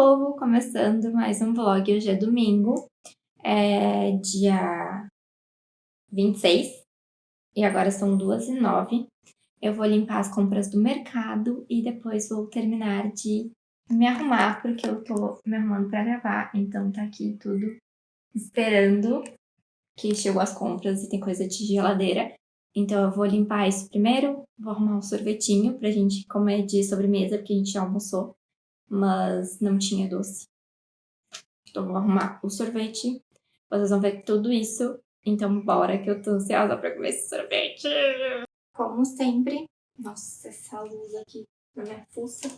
povo, começando mais um vlog, hoje é domingo, é dia 26, e agora são duas e nove. Eu vou limpar as compras do mercado e depois vou terminar de me arrumar, porque eu tô me arrumando pra gravar, então tá aqui tudo esperando que chegou as compras e tem coisa de geladeira. Então eu vou limpar isso primeiro, vou arrumar um sorvetinho pra gente comer de sobremesa, porque a gente já almoçou mas não tinha doce. Então vou arrumar o sorvete, vocês vão ver tudo isso, então bora que eu tô ansiosa pra comer esse sorvete. Como sempre, nossa, essa luz aqui na minha fuça.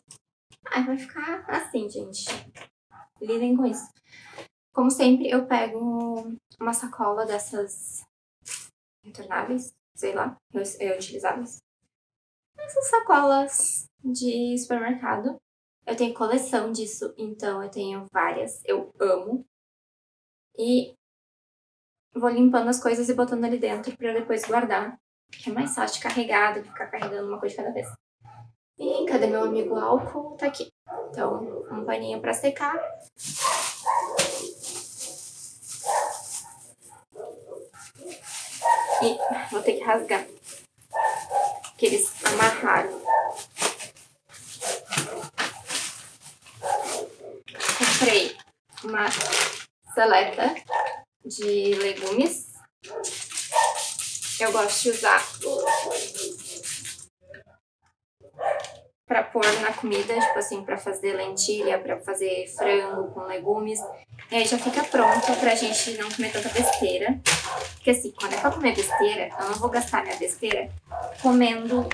Ai, vai ficar assim, gente. Lidem com isso. Como sempre, eu pego uma sacola dessas retornáveis, sei lá, reutilizáveis. Essas sacolas de supermercado. Eu tenho coleção disso, então eu tenho várias. Eu amo. E vou limpando as coisas e botando ali dentro pra depois guardar. Que é mais fácil de carregar do que ficar carregando uma coisa de cada vez. E cadê meu amigo álcool? Tá aqui. Então, um paninho pra secar. E vou ter que rasgar. Que eles amarraram. Comprei uma seleta de legumes. Eu gosto de usar para pôr na comida, tipo assim, para fazer lentilha, para fazer frango com legumes. E aí já fica pronto pra gente não comer tanta besteira. Porque assim, quando é pra comer besteira, eu não vou gastar minha besteira comendo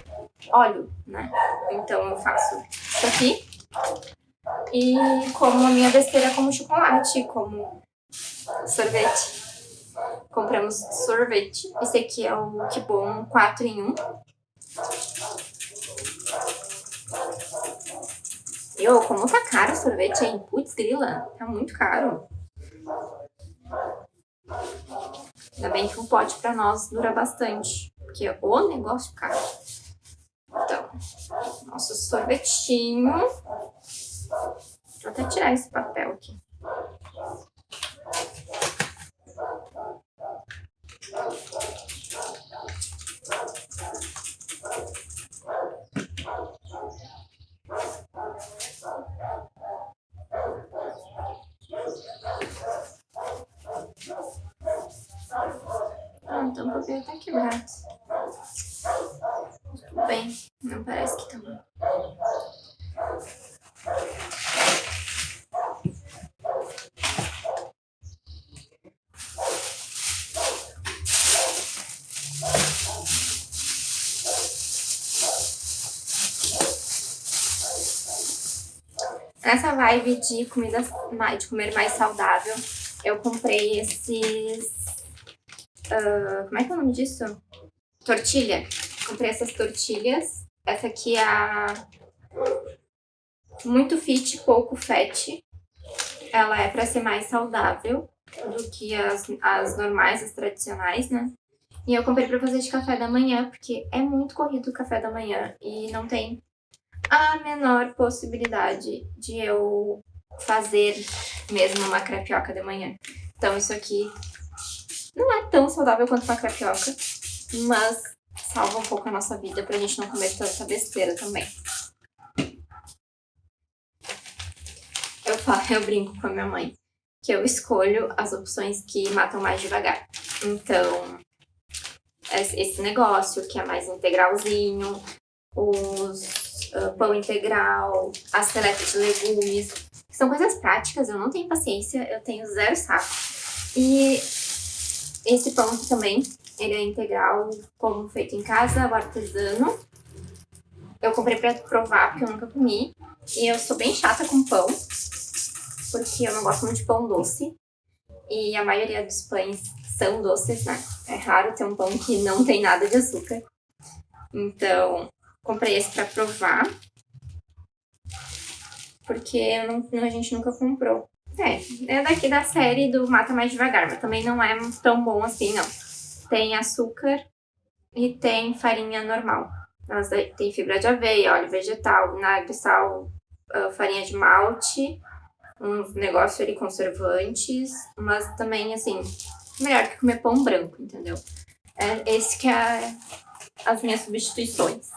óleo, né? Então eu faço isso aqui e como a minha besteira como chocolate, como sorvete. Compramos sorvete. Esse aqui é o Que Bom 4 em 1. Eu, como tá caro o sorvete, hein? Putz, grila, tá muito caro. Ainda bem que um pote pra nós dura bastante, porque é o negócio caro. Então, nosso sorvetinho. Vou até tirar esse papel aqui. Ah, então o papel tá quebrado. Tudo bem, não parece que tá bom. Nessa vibe de, comida, de comer mais saudável, eu comprei esses... Uh, como é que é o nome disso? Tortilha. Comprei essas tortilhas. Essa aqui é a muito fit, pouco fat. Ela é para ser mais saudável do que as, as normais, as tradicionais, né? E eu comprei pra fazer de café da manhã, porque é muito corrido o café da manhã e não tem a menor possibilidade de eu fazer mesmo uma crepioca de manhã. Então isso aqui não é tão saudável quanto uma crepioca, mas salva um pouco a nossa vida pra gente não comer tanta besteira também. Eu, falo, eu brinco com a minha mãe que eu escolho as opções que matam mais devagar. Então, esse negócio que é mais integralzinho, os uh, pão integral, a seleta de legumes. São coisas práticas, eu não tenho paciência, eu tenho zero saco. E esse pão aqui também, ele é integral, como feito em casa, o artesano. Eu comprei pra provar, porque eu nunca comi. E eu sou bem chata com pão, porque eu não gosto muito de pão doce. E a maioria dos pães são doces, né? É raro ter um pão que não tem nada de açúcar. Então, Comprei esse pra provar. Porque não, a gente nunca comprou. É, é daqui da série do Mata Mais Devagar, mas também não é tão bom assim, não. Tem açúcar e tem farinha normal. Elas tem fibra de aveia, óleo vegetal, vinagre, sal, ah, farinha de malte uns negócios ali conservantes, mas também, assim, melhor que comer pão branco, entendeu? É esse que é as minhas substituições.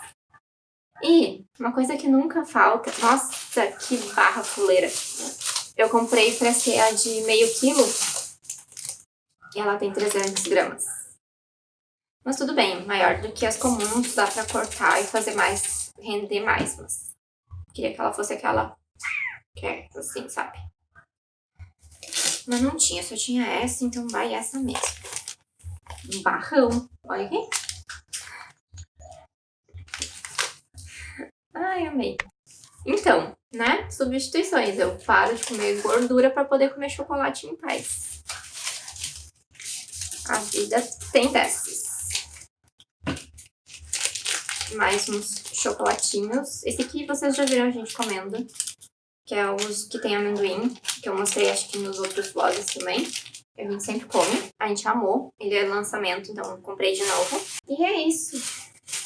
E uma coisa que nunca falta... Nossa, que barra fuleira! Eu comprei pra ser a de meio quilo. E ela tem 300 gramas. Mas tudo bem, maior do que as comuns, dá pra cortar e fazer mais, render mais. Mas queria que ela fosse aquela que é assim, sabe? Mas não tinha, só tinha essa, então vai essa mesmo. Um barrão. Olha aqui. Ai, amei. Então, né? Substituições. Eu paro de comer gordura para poder comer chocolate em paz. A vida tem testes. Mais uns chocolatinhos. Esse aqui vocês já viram a gente comendo que é os que tem amendoim, que eu mostrei acho que nos outros vlogs também. A gente sempre come, a gente amou, ele é lançamento, então comprei de novo. E é isso,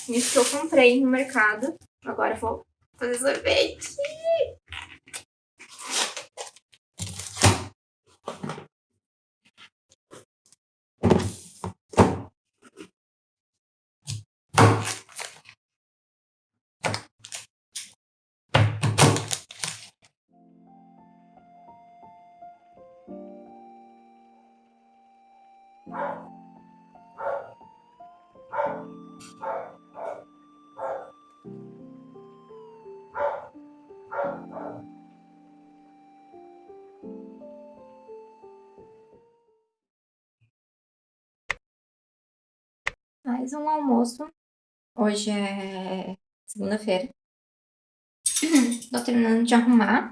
isso que eu comprei no mercado. Agora vou fazer sorvete. Mais um almoço. Hoje é segunda-feira. Tô terminando de arrumar.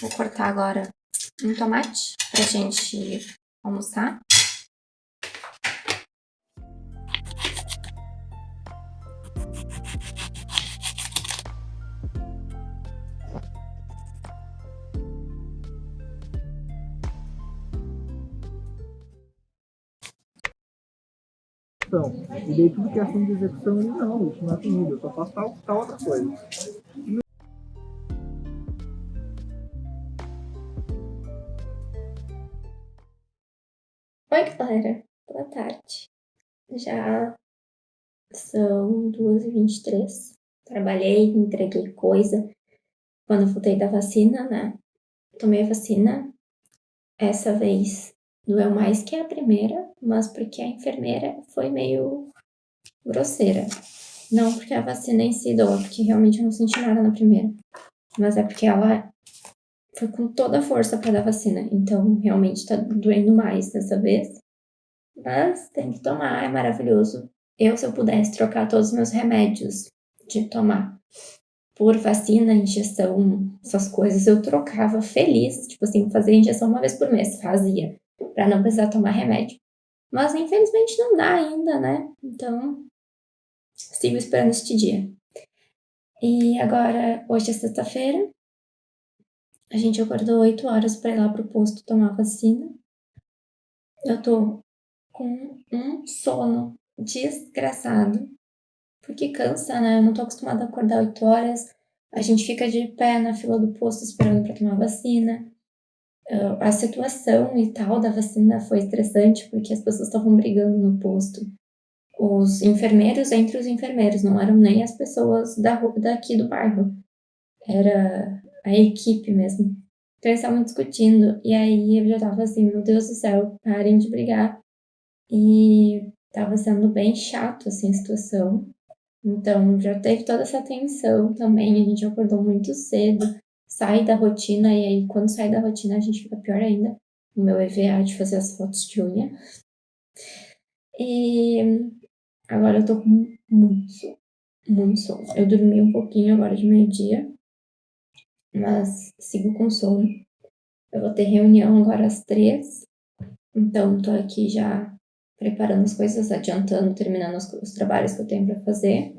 Vou cortar agora um tomate pra gente almoçar. Execução. E daí tudo que é ação de execução, ele não, isso não é comigo, eu só faço tal, tal outra coisa. Oi, galera. Boa tarde. Já são 2h23. Trabalhei, entreguei coisa. Quando voltei da vacina, né? Tomei a vacina. Essa vez Doeu mais que a primeira, mas porque a enfermeira foi meio grosseira. Não porque a vacina em si doa, porque realmente eu não senti nada na primeira. Mas é porque ela foi com toda a força para dar vacina. Então, realmente tá doendo mais dessa vez. Mas tem que tomar, é maravilhoso. Eu, se eu pudesse trocar todos os meus remédios de tomar por vacina, injeção, essas coisas, eu trocava feliz. Tipo assim, fazer injeção uma vez por mês, fazia para não precisar tomar remédio. Mas infelizmente não dá ainda, né? Então, sigo esperando este dia. E agora, hoje é sexta-feira. A gente acordou 8 horas para ir lá pro posto tomar vacina. Eu tô com um sono desgraçado. Porque cansa, né? Eu não tô acostumada a acordar 8 horas. A gente fica de pé na fila do posto esperando para tomar vacina a situação e tal da vacina foi estressante porque as pessoas estavam brigando no posto. Os enfermeiros entre os enfermeiros, não eram nem as pessoas da, daqui do bairro. Era a equipe mesmo. Então eles estavam discutindo. E aí eu já tava assim, meu Deus do céu, parem de brigar. E tava sendo bem chato assim a situação. Então já teve toda essa tensão também. A gente acordou muito cedo sai da rotina e aí quando sai da rotina a gente fica pior ainda. O meu EVA de fazer as fotos de unha. E agora eu tô com muito sono, muito sono. Eu dormi um pouquinho agora de meio-dia, mas sigo com sono. Eu vou ter reunião agora às três, então tô aqui já preparando as coisas, adiantando, terminando os, os trabalhos que eu tenho para fazer,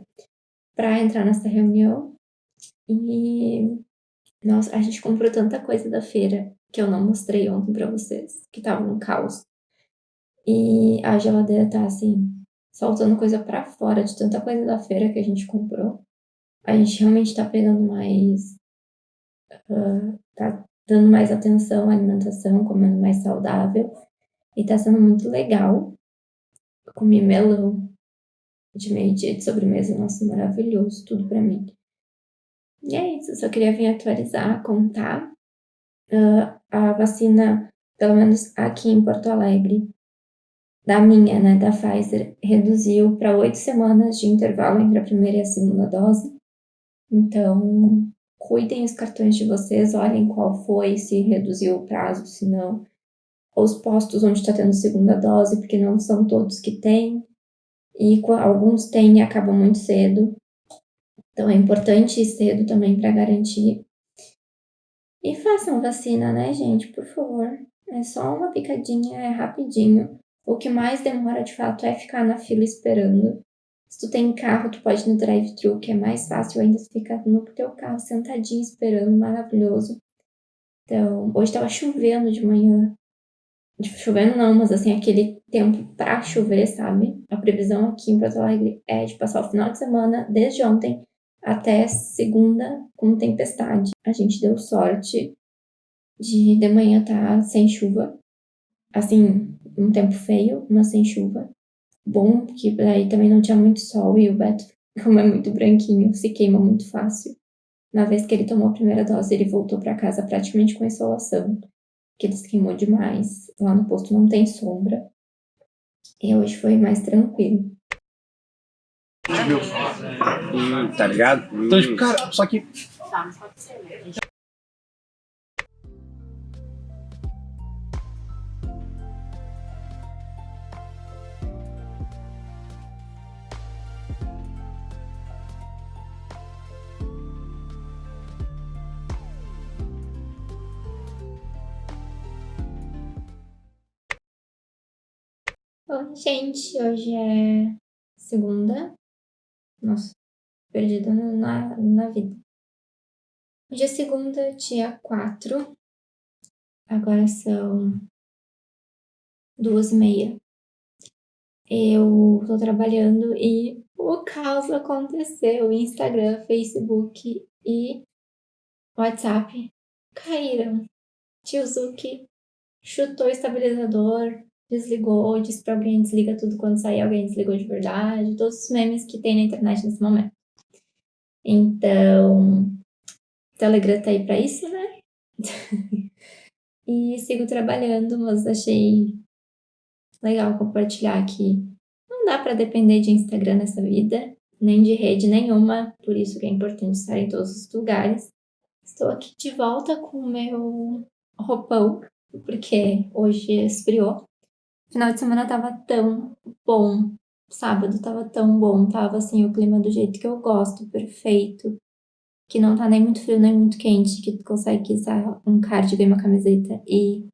para entrar nessa reunião. E nossa, a gente comprou tanta coisa da feira que eu não mostrei ontem pra vocês, que tava um caos. E a geladeira tá assim, soltando coisa pra fora de tanta coisa da feira que a gente comprou. A gente realmente tá pegando mais. Uh, tá dando mais atenção à alimentação, comendo mais saudável. E tá sendo muito legal. Comi melão de meio-dia de sobremesa, nossa, maravilhoso, tudo pra mim. E é isso, só queria vir atualizar, contar. Uh, a vacina, pelo menos aqui em Porto Alegre, da minha, né, da Pfizer, reduziu para oito semanas de intervalo entre a primeira e a segunda dose. Então, cuidem os cartões de vocês, olhem qual foi, se reduziu o prazo, se não. Os postos onde está tendo segunda dose, porque não são todos que têm. E alguns têm e acabam muito cedo. Então é importante ir cedo também para garantir. E façam vacina, né, gente? Por favor. É só uma picadinha, é rapidinho. O que mais demora de fato é ficar na fila esperando. Se tu tem carro, tu pode ir no drive-thru, que é mais fácil ainda ficar no teu carro sentadinho esperando, maravilhoso. Então, hoje tava chovendo de manhã. Chovendo não, mas assim, aquele tempo pra chover, sabe? A previsão aqui em Porto Alegre é de passar o final de semana, desde ontem até segunda, com tempestade. A gente deu sorte de de manhã tá sem chuva. Assim, um tempo feio, mas sem chuva. Bom, porque aí também não tinha muito sol e o Beto, como é muito branquinho, se queima muito fácil. Na vez que ele tomou a primeira dose, ele voltou para casa praticamente com insolação, que ele se queimou demais. Lá no posto não tem sombra. E hoje foi mais tranquilo. Hum, tá ligado? Então, tipo, cara, só que. Tá, mas pode ser, né? Oi, gente, hoje é segunda. Nossa, perdida na, na vida. É segunda, dia 4. Agora são duas e meia. Eu tô trabalhando e o caos aconteceu. Instagram, Facebook e WhatsApp caíram. Tio Zuki chutou o estabilizador, desligou, disse pra alguém desliga tudo quando sair, alguém desligou de verdade, todos os memes que tem na internet nesse momento. Então, Telegram tá aí pra isso, né? e sigo trabalhando, mas achei legal compartilhar que não dá para depender de Instagram nessa vida, nem de rede nenhuma, por isso que é importante estar em todos os lugares. Estou aqui de volta com o meu roupão, porque hoje esfriou. Final de semana tava tão bom. Sábado tava tão bom. Tava assim, o clima do jeito que eu gosto, perfeito. Que não tá nem muito frio, nem muito quente. Que tu consegue usar um cardigan e uma camiseta e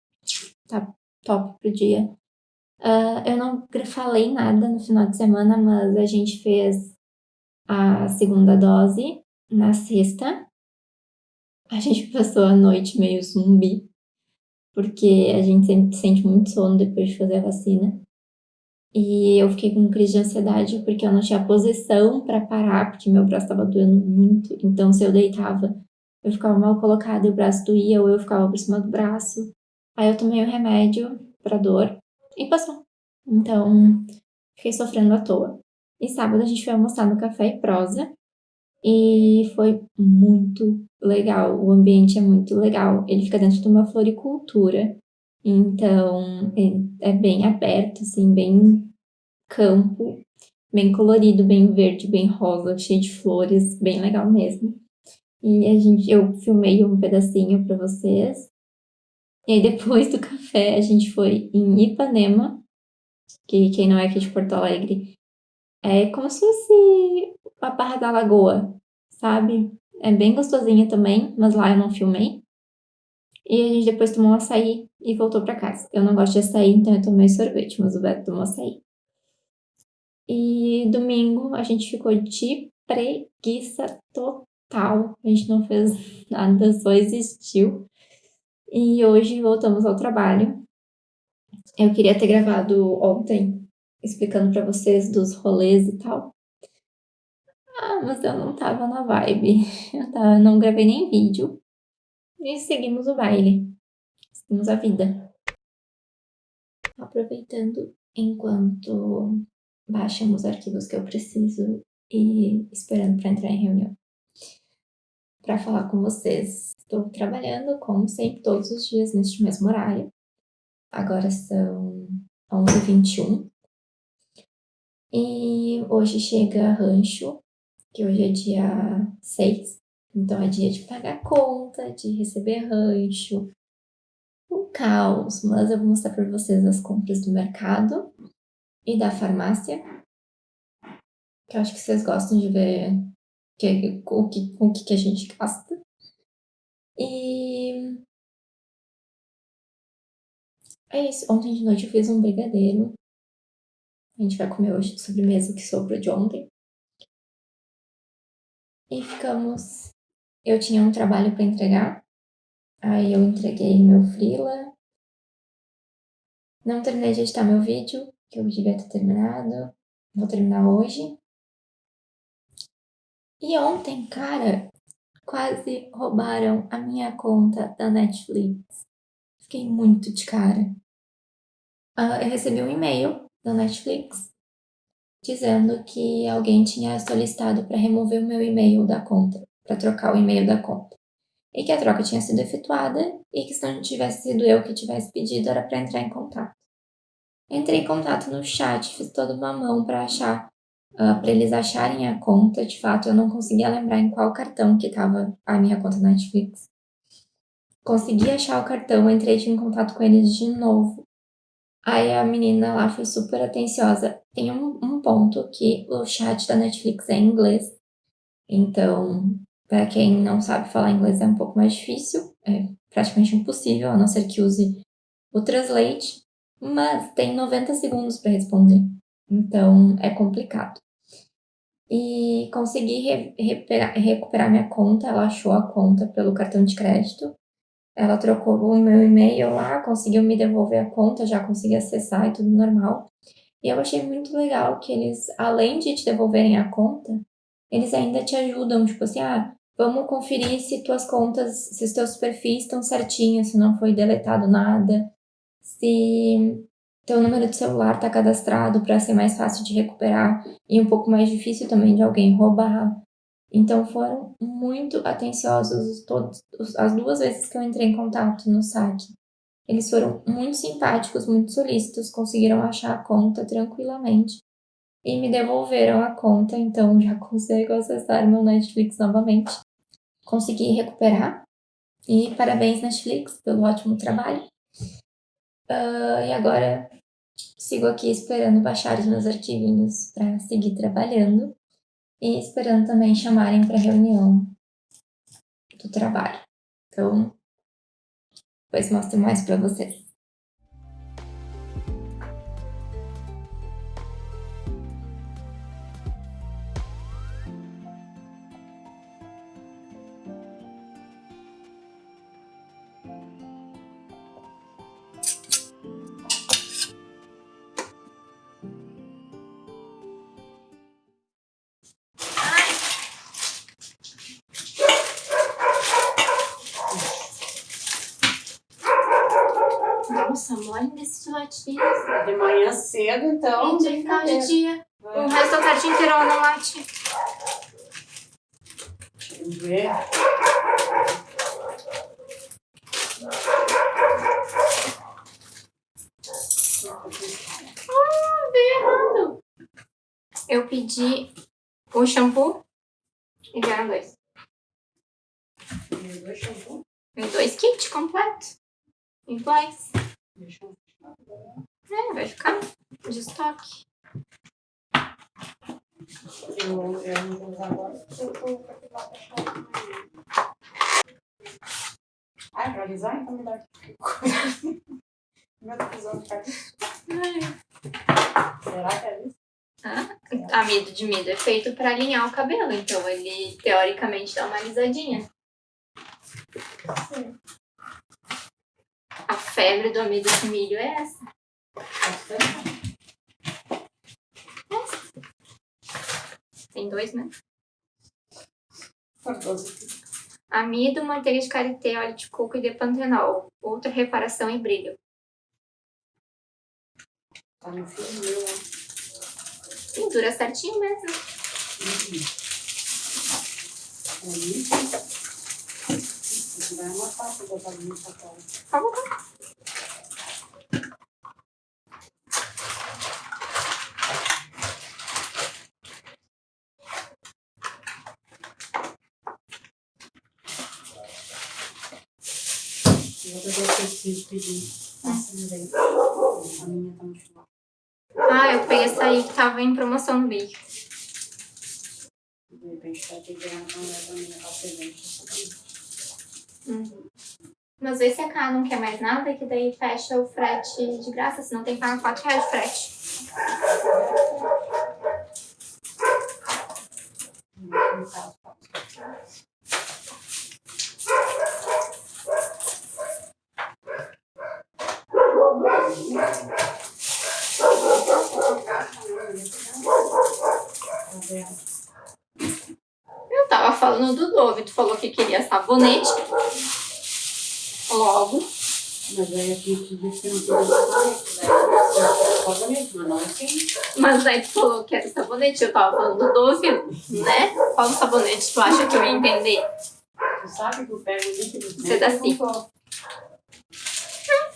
tá top pro dia. Uh, eu não falei nada no final de semana, mas a gente fez a segunda dose na sexta. A gente passou a noite meio zumbi porque a gente sempre sente muito sono depois de fazer a vacina. E eu fiquei com crise de ansiedade porque eu não tinha posição para parar, porque meu braço estava doendo muito. Então, se eu deitava, eu ficava mal colocada e o braço doía, ou eu ficava por cima do braço. Aí eu tomei o um remédio para dor e passou. Então, fiquei sofrendo à toa. E sábado a gente foi almoçar no Café e Prosa, e foi muito legal. O ambiente é muito legal. Ele fica dentro de uma floricultura. Então, é bem aberto, assim, bem campo, bem colorido, bem verde, bem rosa, cheio de flores, bem legal mesmo. E a gente, eu filmei um pedacinho para vocês. E aí depois do café a gente foi em Ipanema, que quem não é aqui de Porto Alegre, é como se fosse a Barra da Lagoa, sabe? É bem gostosinha também, mas lá eu não filmei. E a gente depois tomou um açaí e voltou para casa. Eu não gosto de açaí, então eu tomei sorvete, mas o Beto tomou açaí. E domingo a gente ficou de preguiça total. A gente não fez nada, só existiu. E hoje voltamos ao trabalho. Eu queria ter gravado ontem, explicando para vocês dos rolês e tal. Ah, mas eu não tava na vibe. Eu tava, não gravei nem vídeo. E seguimos o baile. Seguimos a vida. Aproveitando enquanto baixamos os arquivos que eu preciso e esperando para entrar em reunião. Para falar com vocês, estou trabalhando como sempre todos os dias neste mesmo horário. Agora são 11h21. E hoje chega rancho, que hoje é dia 6. Então é dia de pagar conta, de receber rancho. Um caos, mas eu vou mostrar para vocês as compras do mercado e da farmácia. Que eu acho que vocês gostam de ver que, o, que, o que a gente gasta. E é isso. Ontem de noite eu fiz um brigadeiro. A gente vai comer hoje de sobremesa que sobrou de ontem. E ficamos. Eu tinha um trabalho para entregar. Aí eu entreguei meu freela. Não terminei de editar meu vídeo, que eu devia ter terminado. Vou terminar hoje. E ontem, cara, quase roubaram a minha conta da Netflix. Fiquei muito de cara. Uh, eu recebi um e-mail da Netflix dizendo que alguém tinha solicitado para remover o meu e-mail da conta, para trocar o e-mail da conta. E que a troca tinha sido efetuada e que se não tivesse sido eu que tivesse pedido, era para entrar em contato. Entrei em contato no chat, fiz toda uma mão para achar, uh, ah, para eles acharem a conta. De fato, eu não conseguia lembrar em qual cartão que estava a minha conta Netflix. Consegui achar o cartão, entrei em contato com eles de novo Aí a menina lá foi super atenciosa. Tem um, um ponto que o chat da Netflix é em inglês. Então, para quem não sabe falar inglês é um pouco mais difícil, é praticamente impossível, a não ser que use o Translate, mas tem 90 segundos para responder. Então, é complicado. E consegui re recuperar, recuperar minha conta, ela achou a conta pelo cartão de crédito. Ela trocou o meu e-mail lá, conseguiu me devolver a conta, já consegui acessar e tudo normal. E eu achei muito legal que eles, além de te devolverem a conta, eles ainda te ajudam, tipo assim, ah, vamos conferir se tuas contas, se os teus perfis estão certinhos, se não foi deletado nada, se teu número de celular está cadastrado para ser mais fácil de recuperar e um pouco mais difícil também de alguém roubar. Então foram muito atenciosos todos, as duas vezes que eu entrei em contato no saque. Eles foram muito simpáticos, muito solícitos, conseguiram achar a conta tranquilamente e me devolveram a conta, então já consigo acessar meu Netflix novamente. Consegui recuperar e parabéns Netflix pelo ótimo trabalho. Uh, e agora sigo aqui esperando baixar os meus arquivinhos para seguir trabalhando e esperando também chamarem para reunião do trabalho. Então, depois mostro mais para vocês. Cedo, então. E de final de dia. É. O resto da tarde inteira não late. Deixa eu ver. Ah, veio errado. Eu pedi o shampoo e vieram dois. Dois shampoo? Dois kits completos. Iguais. É, vai ficar de estoque. Eu, eu não vou usar agora. Eu vou Ah, é pra alisar? Então me dá aqui. Meu televisão ficar Será que é isso? Ah, amido de milho é feito para alinhar o cabelo, então ele teoricamente dá uma alisadinha. Sim a febre do amido de milho é essa. Tem dois, né? Amido, manteiga de karité, óleo de coco e depantenol. Outra reparação e brilho. Tá no filho meu, ó. Sim, dura certinho mesmo. É isso. Vai uma da bagunça no papel. Por favor. Eu vou pegar o tecido pedir. Passa. A minha tá muito mal. Ah, eu peguei essa aí que tava em promoção no vídeo. De repente ter que ganhar uma mulher pra mim levar presente. Mas vê se a K não quer mais nada, que daí fecha o frete de graça, senão tem que pagar 4 reais de frete. No caso, Tá vendo? Falando do Dove, tu falou que queria sabonete. Logo, Mas aí aqui que não queria sabonete, né? Sabonete, mas aí tu falou que era sabonete, eu tava falando do Dove, né? Qual sabonete tu acha que eu ia entender? Tu sabe que eu pego o líquido Você dá assim.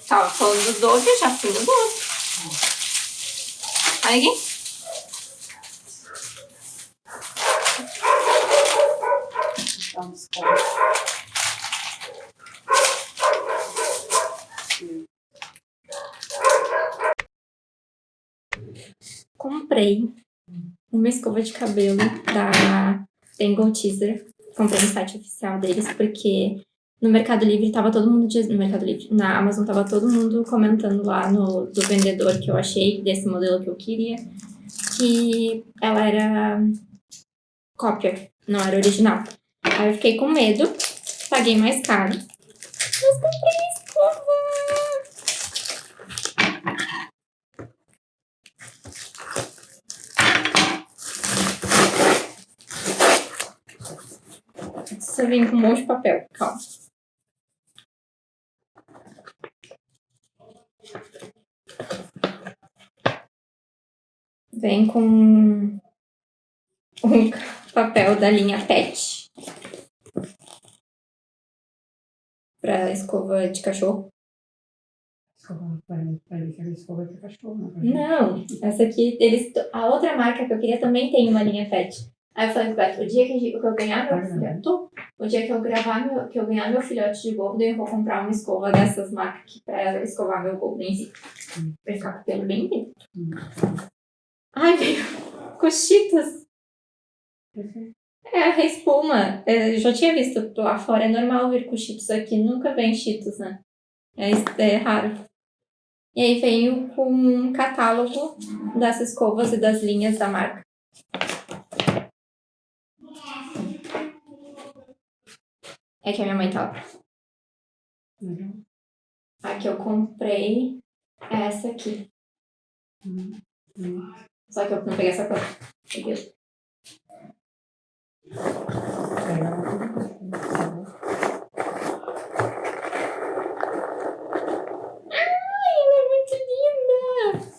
Tava falando do Dove, eu já fui no Dove. Olha aqui. Dá um desconto. Comprei uma escova de cabelo da Tangle Teaser. Comprei no site oficial deles, porque no Mercado Livre tava todo mundo... No Mercado Livre, na Amazon tava todo mundo comentando lá no, do vendedor que eu achei, desse modelo que eu queria, que ela era cópia, não era original. Aí eu fiquei com medo, paguei mais caro, mas comprei Isso vem com um monte de papel, calma. Vem com um papel da linha PET. Pra escova de cachorro. É de cachorro, né? Não, essa aqui, eles, a outra marca que eu queria também tem uma linha PET. Aí eu falei pro Beto, o dia que, eu ganhar meu filhote, o dia que eu gravar meu, que eu ganhar meu filhote de golden, eu vou comprar uma escova dessas marcas aqui pra escovar meu golden. Hum. Vai ficar com o pelo bem limpo. Hum. Ai, veio cochitas. É, a espuma. É, Eu já tinha visto lá fora, é normal vir com cheetos aqui, nunca vem cheetos, né? É, é raro. E aí veio com um catálogo das escovas e das linhas da marca. É que a minha mãe tá lá. Uhum. A que eu comprei essa aqui. Uhum. Só que eu não peguei essa cor. Peguei. Ai, ela é muito linda!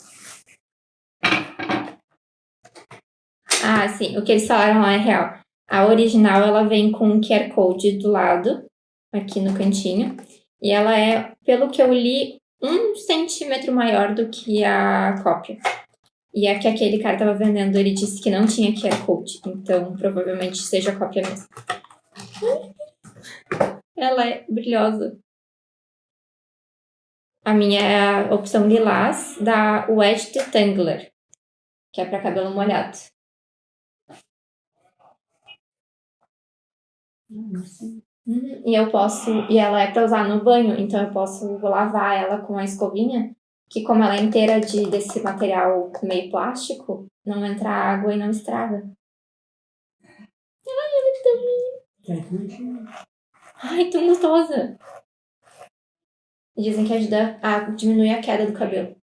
Ah, sim. O que eles falaram lá é real. A original, ela vem com um QR Code do lado, aqui no cantinho. E ela é, pelo que eu li, um centímetro maior do que a cópia. E a que aquele cara tava vendendo, ele disse que não tinha QR Code. Então, provavelmente seja a cópia mesmo. Ela é brilhosa. A minha é a opção lilás da Wet Detangler, que é para cabelo molhado. Uhum, E eu posso, e ela é para usar no banho, então eu posso lavar ela com a escovinha, que como ela é inteira de desse material meio plástico, não entra água e não estraga. Ai, ela é tão linda. Ai, tão gostosa. Dizem que ajuda a diminuir a queda do cabelo.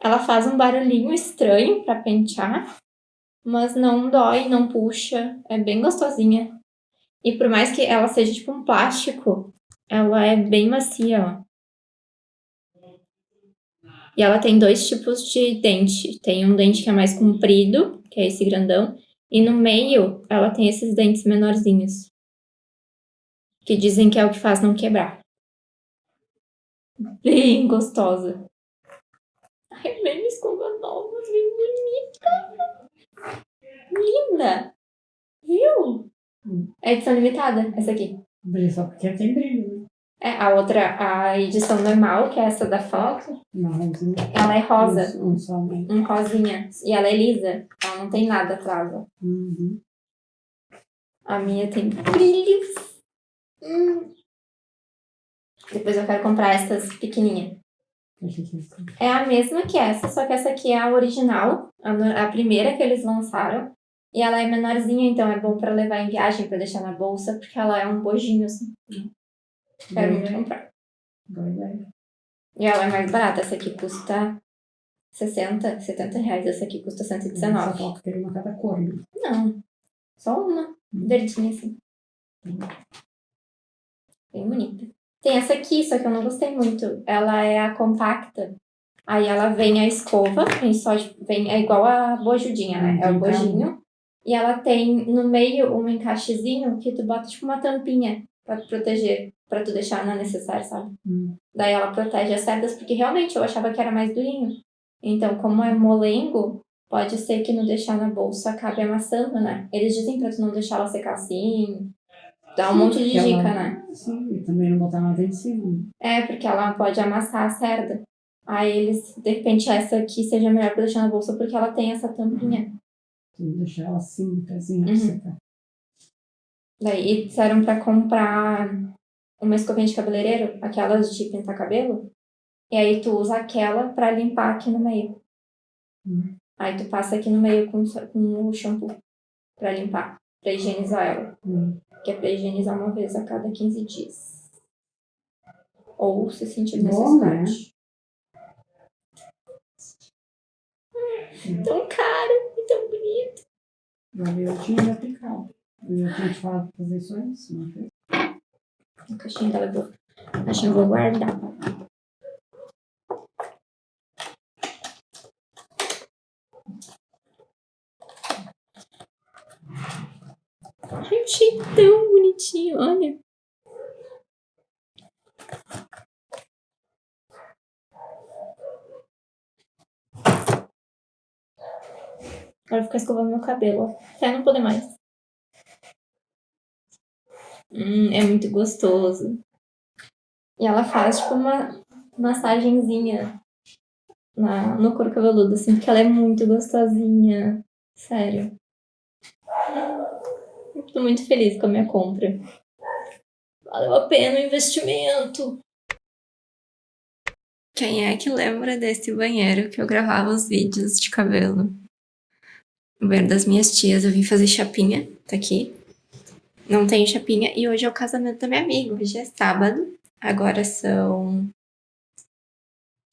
Ela faz um barulhinho estranho para pentear, mas não dói, não puxa. É bem gostosinha. E por mais que ela seja tipo um plástico, ela é bem macia, ó. E ela tem dois tipos de dente. Tem um dente que é mais comprido, que é esse grandão. E no meio, ela tem esses dentes menorzinhos. Que dizem que é o que faz não quebrar. Bem gostosa. Ai, bem escova nova, bem bonita. Linda. Viu? É edição limitada, essa aqui. Brilha só porque tem brilho, né? É, a outra, a edição normal, que é essa da foto, Não, não. ela é rosa. Um, um né? Um rosinha. E ela é lisa. Ela não tem nada atrás. Uhum. A minha tem brilhos. Hum. Depois eu quero comprar essas pequenininhas. É a mesma que essa, só que essa aqui é a original, a, a primeira que eles lançaram. E ela é menorzinha, então é bom pra levar em viagem, pra deixar na bolsa, porque ela é um bojinho assim. Quero muito comprar. E ela é mais barata, essa aqui custa 60, 70 reais, essa aqui custa Só 119. falta ter uma cada cor. né? Não, só uma, verdinha assim. Bem bonita. Tem essa aqui, só que eu não gostei muito. Ela é a compacta. Aí ela vem a escova, vem só vem, é igual a bojudinha, né? É o bojinho. E ela tem no meio um encaixezinho que tu bota tipo uma tampinha pra te proteger, pra tu deixar na necessária, sabe? Hum. Daí ela protege as cerdas, porque realmente eu achava que era mais durinho. Então, como é molengo, pode ser que no deixar na bolsa acabe amassando, né? Eles dizem pra tu não deixar ela secar assim. Dá um monte de Porque ela- dica, né? Sim, e também não botar nada em cima. É, porque ela pode amassar a cerda. Aí eles, de repente, essa aqui seja melhor pra deixar na bolsa porque ela tem essa tampinha. Deixar ela assim, pezinho, Uhum. pra secar. Daí disseram pra comprar uma escovinha de cabeleireiro, aquelas de pintar cabelo. E aí tu usa aquela pra limpar aqui no meio. Hum. Aí tu passa aqui no meio com, com o shampoo pra limpar, pra higienizar ela. Hum. Que é pra higienizar uma vez a cada 15 dias. Ou se sentir Bom, né? necessidade. Tão caro tão bonito. Eu tinha me aplicado. Eu tinha te falado pra fazer isso antes, não fez? A caixinha dela eu vou, a caixinha eu vou guardar. Ai, achei tão bonitinho, olha. Agora ficar escovando meu cabelo, até não poder mais. Hum, é muito gostoso. E ela faz, tipo, uma massagenzinha na, no couro cabeludo, assim, porque ela é muito gostosinha. Sério. Tô muito feliz com a minha compra. Valeu a pena o investimento. Quem é que lembra desse banheiro que eu gravava os vídeos de cabelo? O banheiro das minhas tias, eu vim fazer chapinha, tá aqui. Não tenho chapinha e hoje é o casamento da minha amiga. Hoje é sábado, agora são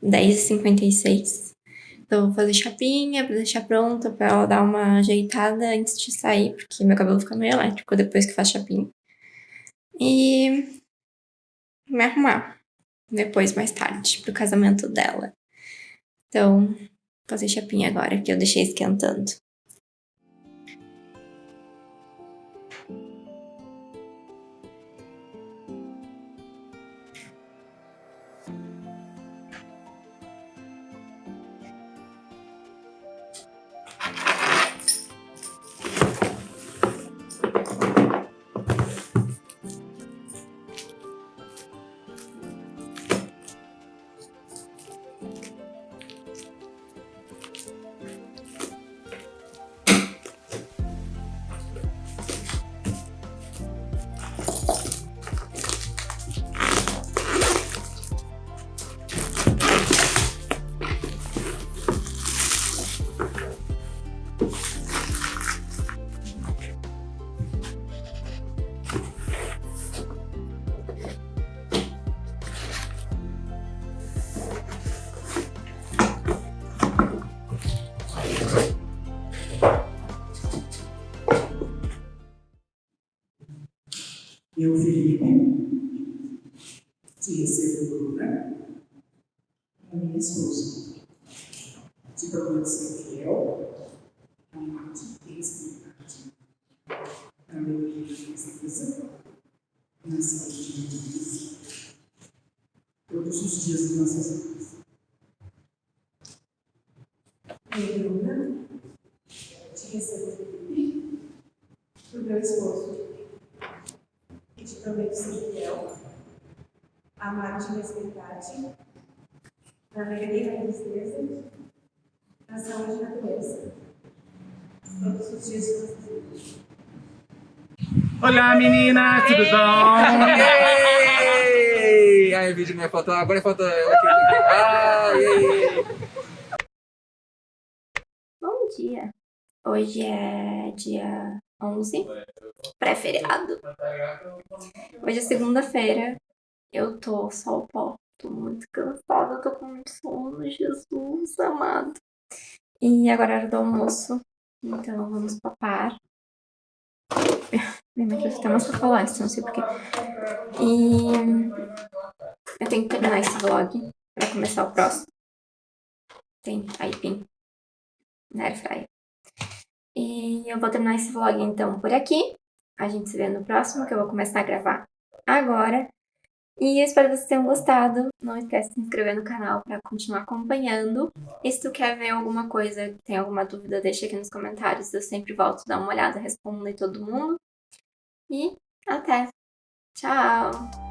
10h56. Então, vou fazer chapinha pra deixar pronta, pra ela dar uma ajeitada antes de sair, porque meu cabelo fica meio elétrico depois que faz chapinha. E me arrumar depois, mais tarde, pro casamento dela. Então, vou fazer chapinha agora, que eu deixei esquentando. Eu, Felipe, te recebo Bruna, a minha esposa. Te prometo ser fiel, amar-te e respeitar-te. Na alegria e tristeza, na saúde e na doença. Todos os dias de nossas vidas. Eu, Bruna, te recebo, Felipe, por meu esposo e te prometo ser fiel, amar-te e respeitar-te, na alegria e na tristeza, na saúde e na doença, todos os dias de nossas vidas. Olá meninas, tudo bom? Ei! Ai, o vídeo não é foto, agora é foto aqui. Ai, ei. Bom dia. Hoje é dia 11, pré-feriado. Hoje é segunda-feira. Eu tô só o pó. Tô muito cansada, tô com muito sono, Jesus amado. E agora é hora do almoço. Então vamos papar. Mãe trouxe até umas chocolates, não sei porquê. E eu tenho que terminar esse vlog pra começar o próximo. Tem aipim na airfryer. E eu vou terminar esse vlog então por aqui. A gente se vê no próximo, que eu vou começar a gravar agora. E eu espero que vocês tenham gostado. Não esquece de se inscrever no canal para continuar acompanhando. E se tu quer ver alguma coisa, tem alguma dúvida, deixa aqui nos comentários. Eu sempre volto dar uma olhada, respondo aí todo mundo. E até! Tchau!